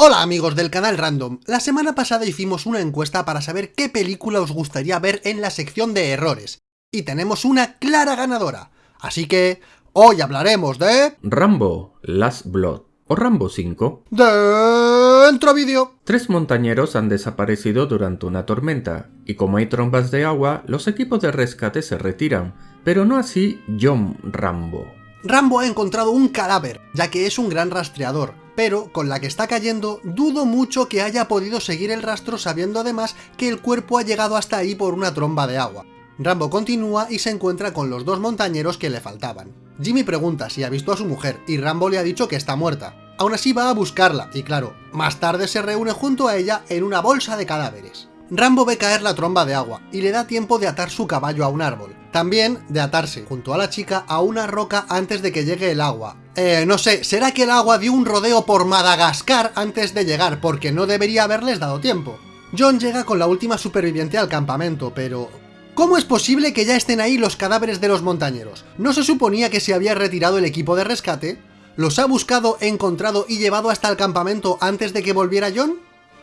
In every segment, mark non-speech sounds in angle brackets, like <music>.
Hola amigos del canal Random, la semana pasada hicimos una encuesta para saber qué película os gustaría ver en la sección de errores, y tenemos una clara ganadora, así que hoy hablaremos de... Rambo, Last Blood o Rambo 5. Dentro vídeo. Tres montañeros han desaparecido durante una tormenta, y como hay trombas de agua, los equipos de rescate se retiran, pero no así John Rambo. Rambo ha encontrado un cadáver, ya que es un gran rastreador, pero con la que está cayendo dudo mucho que haya podido seguir el rastro sabiendo además que el cuerpo ha llegado hasta ahí por una tromba de agua. Rambo continúa y se encuentra con los dos montañeros que le faltaban. Jimmy pregunta si ha visto a su mujer y Rambo le ha dicho que está muerta. Aún así va a buscarla y claro, más tarde se reúne junto a ella en una bolsa de cadáveres. Rambo ve caer la tromba de agua y le da tiempo de atar su caballo a un árbol. También de atarse junto a la chica a una roca antes de que llegue el agua. Eh, no sé, ¿será que el agua dio un rodeo por Madagascar antes de llegar? Porque no debería haberles dado tiempo. John llega con la última superviviente al campamento, pero... ¿Cómo es posible que ya estén ahí los cadáveres de los montañeros? ¿No se suponía que se había retirado el equipo de rescate? ¿Los ha buscado, encontrado y llevado hasta el campamento antes de que volviera John?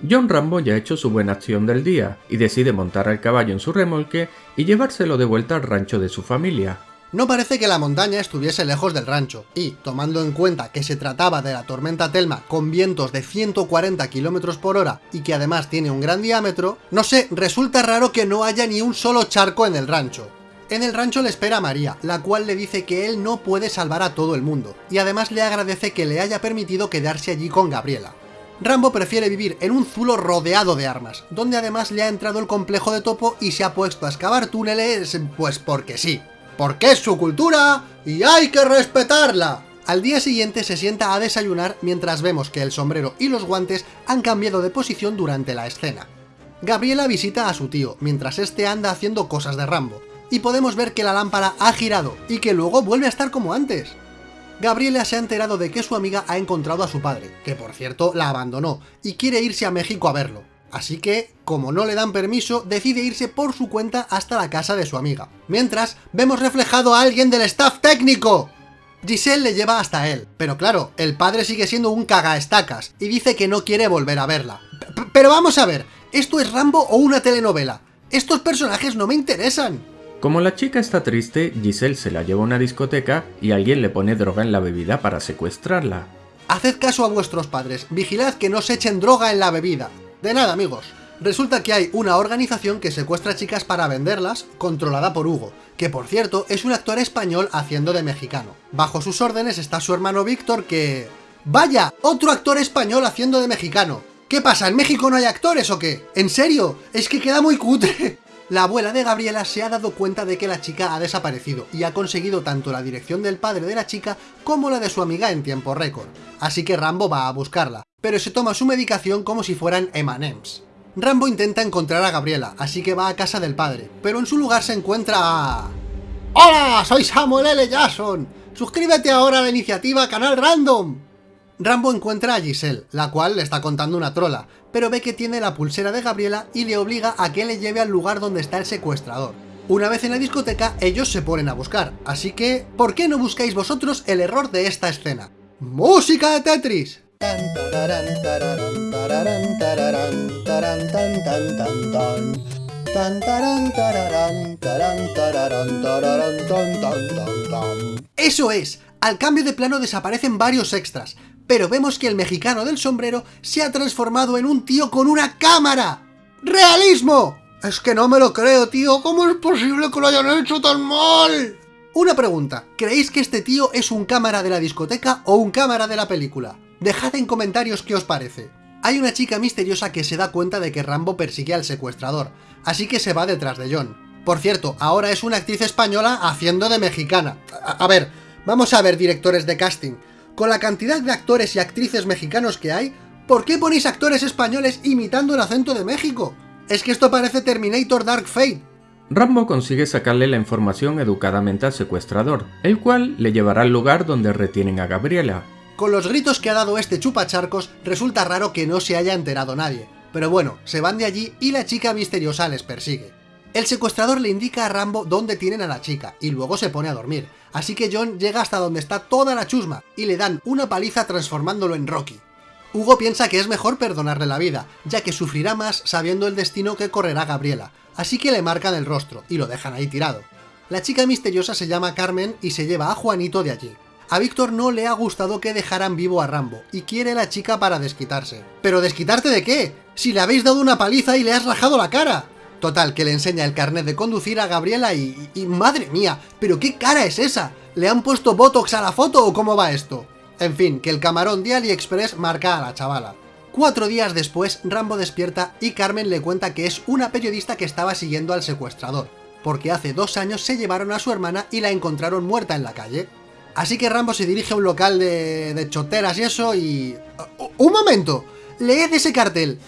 John Rambo ya ha hecho su buena acción del día y decide montar al caballo en su remolque y llevárselo de vuelta al rancho de su familia. No parece que la montaña estuviese lejos del rancho, y, tomando en cuenta que se trataba de la tormenta Telma con vientos de 140 km por hora y que además tiene un gran diámetro, no sé, resulta raro que no haya ni un solo charco en el rancho. En el rancho le espera a María, la cual le dice que él no puede salvar a todo el mundo, y además le agradece que le haya permitido quedarse allí con Gabriela. Rambo prefiere vivir en un zulo rodeado de armas, donde además le ha entrado el complejo de topo y se ha puesto a excavar túneles, pues porque sí porque es su cultura y hay que respetarla. Al día siguiente se sienta a desayunar mientras vemos que el sombrero y los guantes han cambiado de posición durante la escena. Gabriela visita a su tío, mientras este anda haciendo cosas de Rambo, y podemos ver que la lámpara ha girado, y que luego vuelve a estar como antes. Gabriela se ha enterado de que su amiga ha encontrado a su padre, que por cierto la abandonó, y quiere irse a México a verlo. Así que, como no le dan permiso, decide irse por su cuenta hasta la casa de su amiga. Mientras, vemos reflejado a alguien del staff técnico. Giselle le lleva hasta él, pero claro, el padre sigue siendo un cagaestacas y dice que no quiere volver a verla. pero vamos a ver, ¿esto es Rambo o una telenovela? Estos personajes no me interesan. Como la chica está triste, Giselle se la lleva a una discoteca y alguien le pone droga en la bebida para secuestrarla. Haced caso a vuestros padres, vigilad que no se echen droga en la bebida. De nada, amigos. Resulta que hay una organización que secuestra chicas para venderlas, controlada por Hugo, que por cierto es un actor español haciendo de mexicano. Bajo sus órdenes está su hermano Víctor que... ¡Vaya! ¡Otro actor español haciendo de mexicano! ¿Qué pasa? ¿En México no hay actores o qué? ¿En serio? Es que queda muy cutre. La abuela de Gabriela se ha dado cuenta de que la chica ha desaparecido y ha conseguido tanto la dirección del padre de la chica como la de su amiga en tiempo récord. Así que Rambo va a buscarla pero se toma su medicación como si fueran M&M's. Rambo intenta encontrar a Gabriela, así que va a casa del padre, pero en su lugar se encuentra a... ¡Hola! Soy Samuel L. Jackson. Suscríbete ahora a la iniciativa Canal Random. Rambo encuentra a Giselle, la cual le está contando una trola, pero ve que tiene la pulsera de Gabriela y le obliga a que le lleve al lugar donde está el secuestrador. Una vez en la discoteca, ellos se ponen a buscar, así que, ¿por qué no buscáis vosotros el error de esta escena? ¡Música de Tetris! Eso es, al cambio de plano desaparecen varios extras, pero vemos que el mexicano del sombrero se ha transformado en un tío con una cámara. ¡Realismo! Es que no me lo creo, tío, ¿cómo es posible que lo hayan hecho tan mal? Una pregunta, ¿creéis que este tío es un cámara de la discoteca o un cámara de la película? Dejad en comentarios qué os parece. Hay una chica misteriosa que se da cuenta de que Rambo persigue al secuestrador, así que se va detrás de John. Por cierto, ahora es una actriz española haciendo de mexicana. A, ver, vamos a ver directores de casting. Con la cantidad de actores y actrices mexicanos que hay, ¿por qué ponéis actores españoles imitando el acento de México? Es que esto parece Terminator Dark Fate. Rambo consigue sacarle la información educadamente al secuestrador, el cual le llevará al lugar donde retienen a Gabriela, con los gritos que ha dado este chupacharcos, resulta raro que no se haya enterado nadie. Pero bueno, se van de allí y la chica misteriosa les persigue. El secuestrador le indica a Rambo dónde tienen a la chica, y luego se pone a dormir. Así que John llega hasta donde está toda la chusma, y le dan una paliza transformándolo en Rocky. Hugo piensa que es mejor perdonarle la vida, ya que sufrirá más sabiendo el destino que correrá Gabriela, así que le marcan el rostro y lo dejan ahí tirado. La chica misteriosa se llama Carmen y se lleva a Juanito de allí. A Víctor no le ha gustado que dejaran vivo a Rambo, y quiere la chica para desquitarse. ¿Pero desquitarte de qué? Si le habéis dado una paliza y le has rajado la cara. Total, que le enseña el carnet de conducir a Gabriela y, ¡Madre mía! ¿Pero qué cara es esa? ¿Le han puesto Botox a la foto o cómo va esto? En fin, que el camarón de AliExpress marca a la chavala. Cuatro días después, Rambo despierta y Carmen le cuenta que es una periodista que estaba siguiendo al secuestrador, porque hace dos años se llevaron a su hermana y la encontraron muerta en la calle. Así que Rambo se dirige a un local de, de choteras y eso y... ¡Un momento! ¡Leed ese cartel!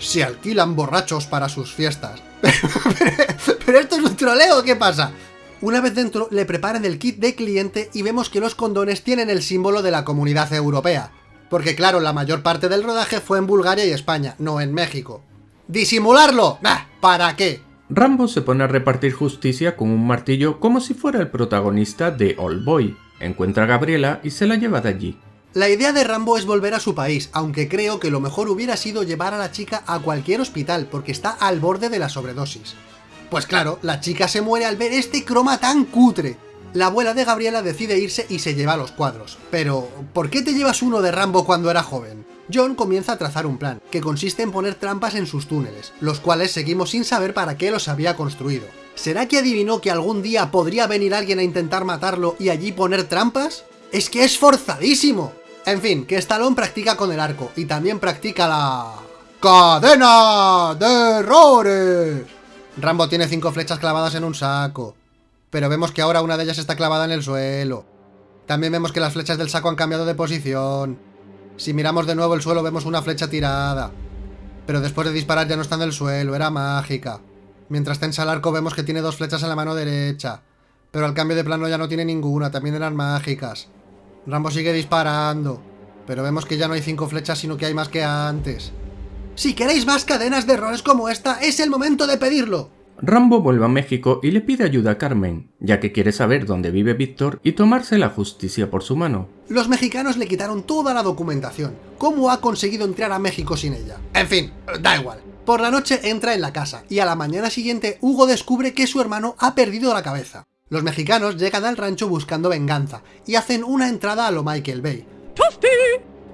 Se alquilan borrachos para sus fiestas. <laughs> ¿Pero esto es un troleo qué pasa? Una vez dentro, le preparan el kit de cliente y vemos que los condones tienen el símbolo de la comunidad europea. Porque claro, la mayor parte del rodaje fue en Bulgaria y España, no en México. ¡Disimularlo! ¿Para qué? Rambo se pone a repartir justicia con un martillo como si fuera el protagonista de All Boy. Encuentra a Gabriela y se la lleva de allí. La idea de Rambo es volver a su país, aunque creo que lo mejor hubiera sido llevar a la chica a cualquier hospital, porque está al borde de la sobredosis. Pues claro, la chica se muere al ver este croma tan cutre. La abuela de Gabriela decide irse y se lleva los cuadros. Pero, ¿por qué te llevas uno de Rambo cuando era joven? John comienza a trazar un plan, que consiste en poner trampas en sus túneles, los cuales seguimos sin saber para qué los había construido. ¿Será que adivinó que algún día podría venir alguien a intentar matarlo y allí poner trampas? ¡Es que es forzadísimo! En fin, que Stallone practica con el arco, y también practica la... ¡Cadena de errores! Rambo tiene cinco flechas clavadas en un saco. Pero vemos que ahora una de ellas está clavada en el suelo. También vemos que las flechas del saco han cambiado de posición. Si miramos de nuevo el suelo vemos una flecha tirada. Pero después de disparar ya no está en el suelo, era mágica. Mientras tensa el arco vemos que tiene dos flechas en la mano derecha. Pero al cambio de plano ya no tiene ninguna, también eran mágicas. Rambo sigue disparando. Pero vemos que ya no hay cinco flechas, sino que hay más que antes. Si queréis más cadenas de errores como esta, es el momento de pedirlo. Rambo vuelve a México y le pide ayuda a Carmen, ya que quiere saber dónde vive Víctor y tomarse la justicia por su mano. Los mexicanos le quitaron toda la documentación. ¿Cómo ha conseguido entrar a México sin ella? En fin, da igual. Por la noche entra en la casa, y a la mañana siguiente Hugo descubre que su hermano ha perdido la cabeza. Los mexicanos llegan al rancho buscando venganza, y hacen una entrada a lo Michael Bay.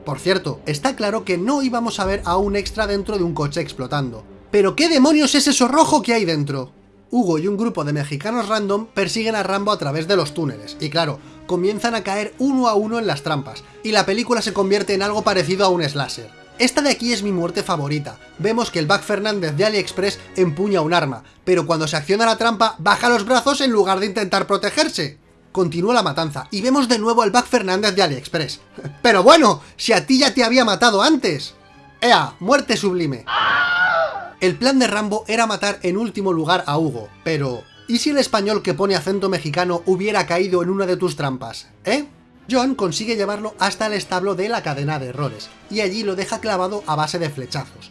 Por cierto, está claro que no íbamos a ver a un extra dentro de un coche explotando. ¿Pero qué demonios es eso rojo que hay dentro? Hugo y un grupo de mexicanos random persiguen a Rambo a través de los túneles, y claro, comienzan a caer uno a uno en las trampas, y la película se convierte en algo parecido a un slasher. Esta de aquí es mi muerte favorita. Vemos que el Buck Fernández de AliExpress empuña un arma, pero cuando se acciona la trampa, baja los brazos en lugar de intentar protegerse continúa la matanza, y vemos de nuevo al Buck Fernández de AliExpress. <laughs> ¡Pero bueno! ¡Si a ti ya te había matado antes! ¡Ea! ¡Muerte sublime! El plan de Rambo era matar en último lugar a Hugo, pero... ¿Y si el español que pone acento mexicano hubiera caído en una de tus trampas? ¿Eh? John consigue llevarlo hasta el establo de la cadena de errores, y allí lo deja clavado a base de flechazos.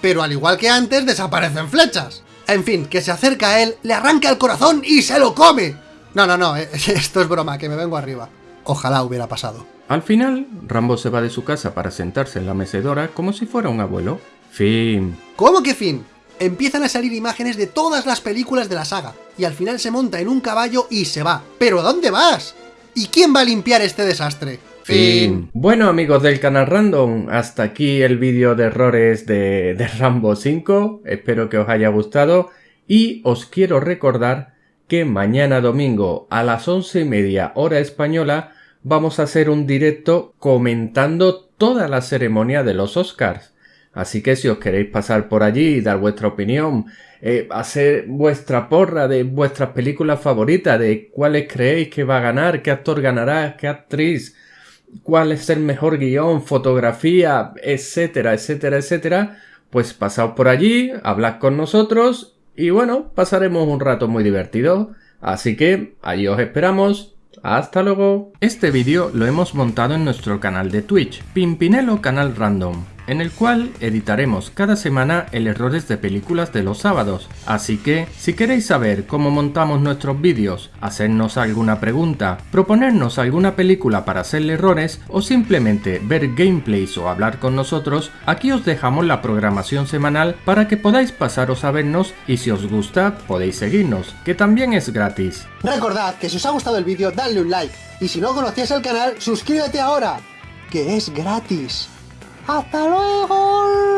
Pero al igual que antes, desaparecen flechas. En fin, que se acerca a él, le arranca el corazón y se lo come. No, no, no, <laughs> esto es broma, que me vengo arriba. Ojalá hubiera pasado. Al final, Rambo se va de su casa para sentarse en la mecedora como si fuera un abuelo. Fin. ¿Cómo que fin? Empiezan a salir imágenes de todas las películas de la saga, y al final se monta en un caballo y se va. ¿Pero a dónde vas? ¿Y quién va a limpiar este desastre? Fin. Bueno amigos del canal Random, hasta aquí el vídeo de errores de, de Rambo 5, espero que os haya gustado y os quiero recordar que mañana domingo a las once y media hora española vamos a hacer un directo comentando toda la ceremonia de los Oscars. Así que si os queréis pasar por allí y dar vuestra opinión, eh, hacer vuestra porra de vuestras películas favoritas, de cuáles creéis que va a ganar, qué actor ganará, qué actriz, cuál es el mejor guion, fotografía, etcétera, etcétera, etcétera, pues pasaos por allí, hablad con nosotros y bueno, pasaremos un rato muy divertido. Así que allí os esperamos. ¡Hasta luego! Este vídeo lo hemos montado en nuestro canal de Twitch, Pimpinelo Canal Random. En el cual editaremos cada semana el errores de películas de los sábados. Así que, si queréis saber cómo montamos nuestros vídeos, hacernos alguna pregunta, proponernos alguna película para hacerle errores o simplemente ver gameplays o hablar con nosotros, aquí os dejamos la programación semanal para que podáis pasaros a vernos y si os gusta podéis seguirnos, que también es gratis. Recordad que si os ha gustado el vídeo, dadle un like. Y si no conocías el canal, suscríbete ahora, que es gratis. hasta luego.